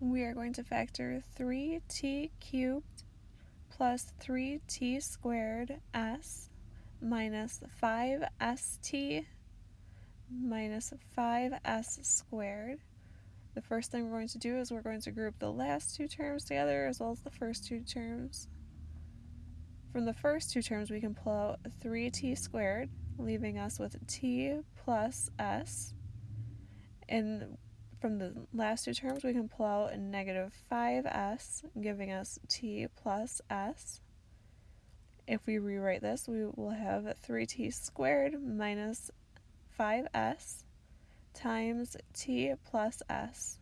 we are going to factor 3t cubed plus 3t squared s minus 5st minus 5s squared. The first thing we're going to do is we're going to group the last two terms together as well as the first two terms. From the first two terms we can pull out 3t squared, leaving us with t plus s. And from the last two terms, we can pull out a negative 5s, giving us t plus s. If we rewrite this, we will have 3t squared minus 5s times t plus s.